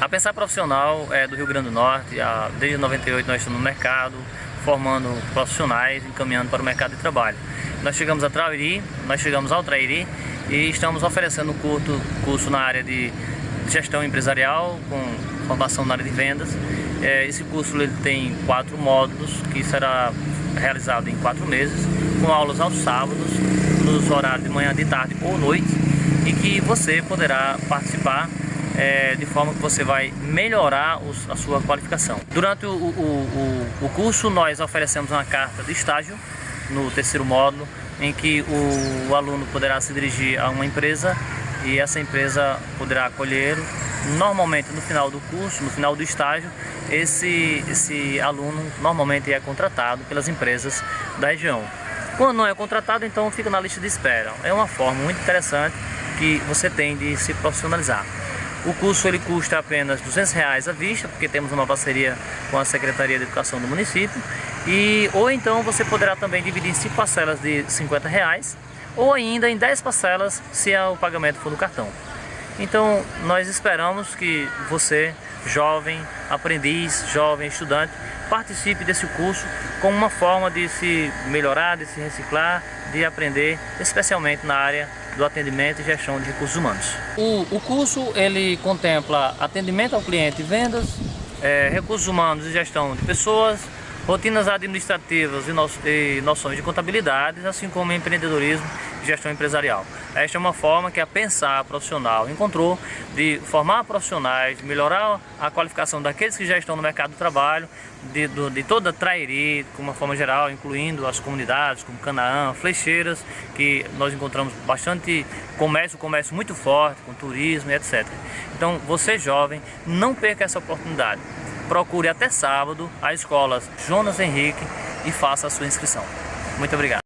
A Pensar Profissional é do Rio Grande do Norte, desde 98 nós estamos no mercado, formando profissionais, encaminhando para o mercado de trabalho. Nós chegamos a Trairi, nós chegamos ao Trairi e estamos oferecendo um curso, curso na área de gestão empresarial, com formação na área de vendas. É, esse curso ele tem quatro módulos, que será realizado em quatro meses, com aulas aos sábados, nos horários de manhã, de tarde ou noite, e que você poderá participar é, de forma que você vai melhorar os, a sua qualificação. Durante o, o, o, o curso nós oferecemos uma carta de estágio no terceiro módulo, em que o, aluno poderá se dirigir a uma empresa e essa empresa poderá acolher normalmente no final do curso, no final do estágio, esse, esse aluno normalmente é contratado pelas empresas da região. Quando não é contratado, então fica na lista de espera. É uma forma muito interessante que você tem de se profissionalizar. O curso ele custa apenas 200 reais à vista, porque temos uma parceria com a Secretaria de Educação do município. E, ou então você poderá também dividir em 5 parcelas de 50 reais, ou ainda em 10 parcelas se o pagamento for no cartão. Então nós esperamos que você, jovem, aprendiz, jovem, estudante, participe desse curso como uma forma de se melhorar, de se reciclar, de aprender, especialmente na área do atendimento e gestão de recursos humanos. O, o curso ele contempla atendimento ao cliente e vendas, é, recursos humanos e gestão de pessoas, rotinas administrativas e, no, e noções de contabilidade, assim como empreendedorismo e gestão empresarial. Esta é uma forma que a Pensar Profissional encontrou de formar profissionais, de melhorar a qualificação daqueles que já estão no mercado do trabalho, de, do, de toda a Trairi, de uma forma geral, incluindo as comunidades como Canaã, Flecheiras, que nós encontramos bastante comércio, comércio muito forte, com turismo e etc. Então, você jovem, não perca essa oportunidade procure até sábado a escola Jonas Henrique e faça a sua inscrição. Muito obrigado.